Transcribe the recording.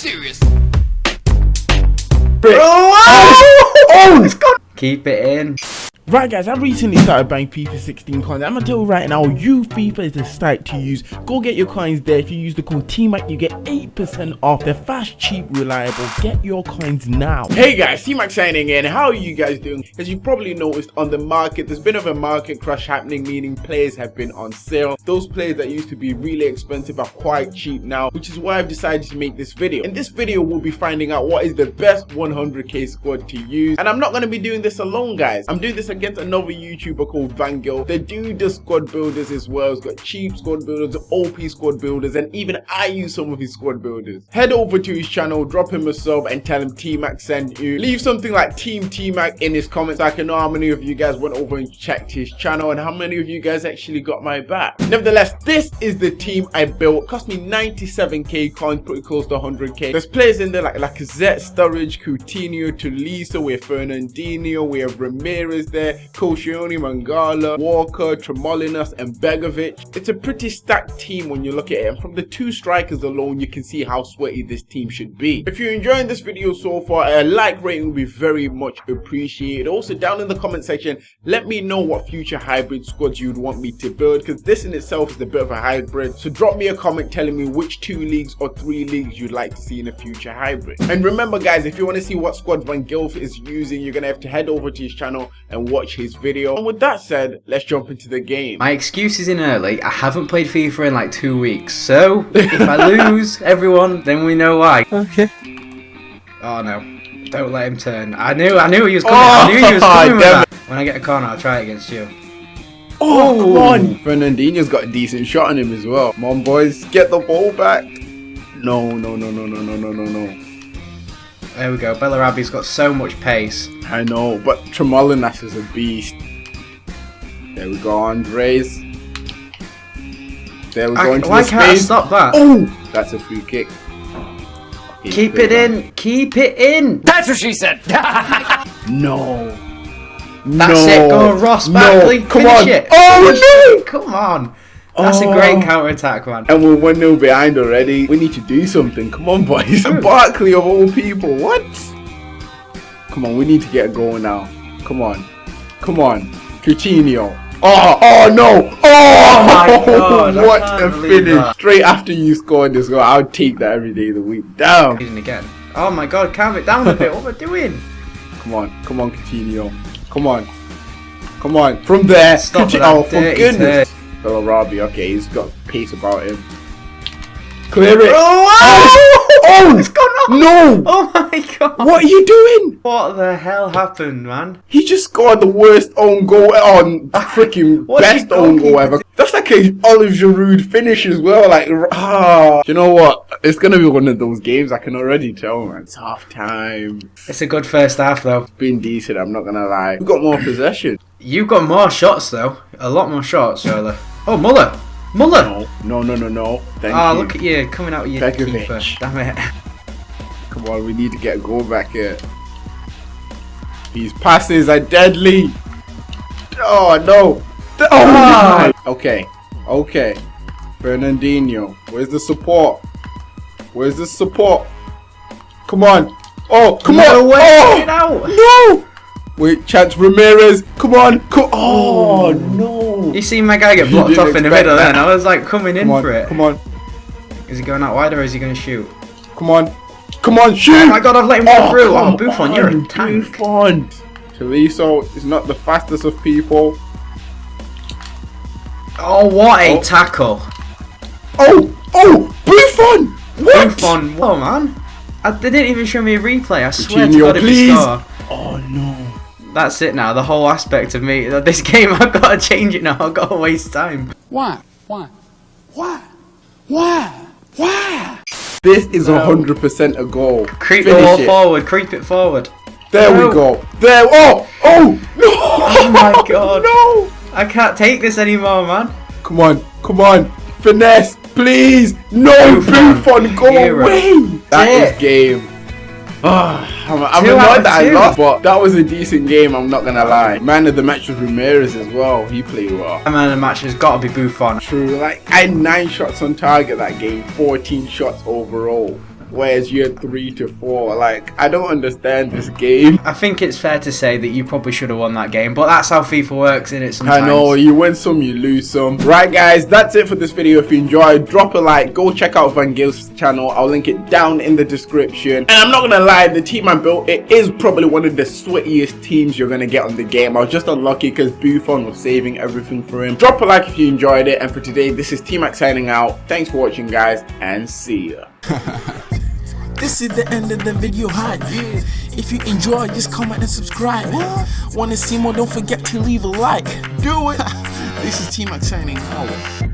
Serious. Oh, oh. Keep it in. Right guys, I recently started buying FIFA 16 coins. I'm gonna tell you right now, you FIFA is the site to use. Go get your coins there. If you use the code TMAC, you get 8% off. They're fast, cheap, reliable. Get your coins now. Hey guys, TMAC signing in. How are you guys doing? As you probably noticed on the market, there's been of a market crash happening, meaning players have been on sale. Those players that used to be really expensive are quite cheap now, which is why I've decided to make this video. In this video, we'll be finding out what is the best 100k squad to use. And I'm not gonna be doing this alone, guys. I'm doing this against another YouTuber called Vangel. They do the squad builders as well. He's got cheap squad builders, OP squad builders, and even I use some of his squad builders. Head over to his channel, drop him a sub, and tell him T-Mac sent you. Leave something like Team T-Mac in his comments so I can know how many of you guys went over and checked his channel and how many of you guys actually got my back. Nevertheless, this is the team I built. Cost me 97k coins, pretty close to 100k. There's players in there like Lacazette, Sturridge, Coutinho, Tolisso, we have Fernandinho, we have Ramirez there, Koscielny, Mangala, Walker, Tremoulinas, and Begovic. It's a pretty stacked team when you look at it, and from the two strikers alone, you can see how sweaty this team should be. If you're enjoying this video so far, a like rating would be very much appreciated. Also, down in the comment section, let me know what future hybrid squads you'd want me to build, because this in itself is a bit of a hybrid. So drop me a comment telling me which two leagues or three leagues you'd like to see in a future hybrid. And remember guys, if you want to see what squad Van Gilf is using, you're going to have to head over to his channel and watch his video. And with that said, let's jump into the game. My excuse is in early. I haven't played FIFA in like two weeks. So, if I lose, everyone, then we know why. Okay. Oh no. Don't let him turn. I knew I knew he was coming. I oh, knew he was Oh, coming with that. When I get a corner, I'll try it against you. Oh, come on! Fernandinho's got a decent shot on him as well. Come on, boys, get the ball back. No, no, no, no, no, no, no, no, no. There we go. Bella Bellarabi's got so much pace. I know, but Tremoulinas is a beast. There we go, Andres. There we go into why the can't I stop that? Oh, that's a free kick. He's Keep it man. in. Keep it in. That's what she said. No. That's no. it. Go Ross No. Barkley. Come Finish on. it. Oh Finish no! it. Come on. That's a Oh. great counter attack, man. And we're 1 0 behind already. We need to do something. Come on, boys. Barkley of all people. What? Come on, we need to get a goal now. Come on. Come on. Coutinho. Oh, oh no! Oh, oh my God, What a finish! that. Straight after you scored this goal, I would take that every day of the week. Damn! Again. Oh my god, calm it down a bit. What am I doing? Come on, come on, Coutinho. Come on. Come on. From there. Stop Coutinho. Oh, for dirty goodness. Bellarabi, okay, he's got pace about him. Clear it. Oh, Oh! It's gone off. No! Oh my god. What are you doing? What the hell happened, man? He just scored the worst own goal on freaking What are you best own goal ever. That's like a Olivier Giroud finish as well. Like, ah, you know what? It's gonna be one of those games. I can already tell, man. It's half time. It's a good first half, though. Been decent. I'm not gonna lie. We've got more possession. You've got more shots, though. A lot more shots, Charlie. Oh, Muller. Muller. No, no, no, no, no. Thank Oh, you. look at you coming out with your Begovic. keeper. Damn it. Come on, we need to get a goal back here. These passes are deadly. Oh no. Oh Ah. my. Okay. Okay. Fernandinho. Where's the support? Where's the support? Come on. Oh, come No on. way. Oh, Get out. No. Wait, Chance Ramirez. Come on. Co- oh, oh no. You see my guy get blocked off in the middle that. then. I was like coming in on. for it. Come on. Is he going out wide or is he going to shoot? Come on. Come on. Shoot. Oh my god, I've let him go oh, through. Oh, come Buffon, you're a tank. Buffon. Tolisso is not the fastest of people. Oh, what a Oh. tackle. Oh, oh, Buffon! What? Buffon. Whoa, oh, man. I, they didn't even show me a replay. I swear to Coutinho, God, if please. you score. Oh no. That's it now. The whole aspect of me, this game, I've got to change it now. I've got to waste time. Why? Why? Why? Why? Why? This is a hundred percent a goal. Creep the Finish ball it. forward. Creep it forward. There No. we go. There. Oh, oh no! Oh my God. no! I can't take this anymore, man. Come on, come on, finesse, please. No, Buffon. Buffon, go Hero. away. That It. is game. Ah, I'm, I'm annoyed that I lost, but that was a decent game. I'm not gonna lie. Man of the match was Ramirez as well. He played well. Man of the match has got to be Buffon. True, like I had nine shots on target that game, 14 shots overall. Whereas you're three to four. Like, I don't understand this game. I think it's fair to say that you probably should have won that game, but that's how FIFA works, in it? Sometimes. I know, you win some, you lose some. Right, guys, that's it for this video. If you enjoyed, drop a like, go check out Van Gil's channel. I'll link it down in the description. And I'm not gonna lie, the team I built, it is probably one of the sweatiest teams you're gonna get on the game. I was just unlucky because Buffon was saving everything for him. Drop a like if you enjoyed it. And for today, this is T-Mac signing out. Thanks for watching, guys, and see ya. This is the end of the video hype. If you enjoy, just comment and subscribe. Wanna see more? Don't forget to leave a like. Do it. this is T Mac signing out.